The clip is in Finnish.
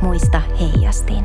Muista heijastin.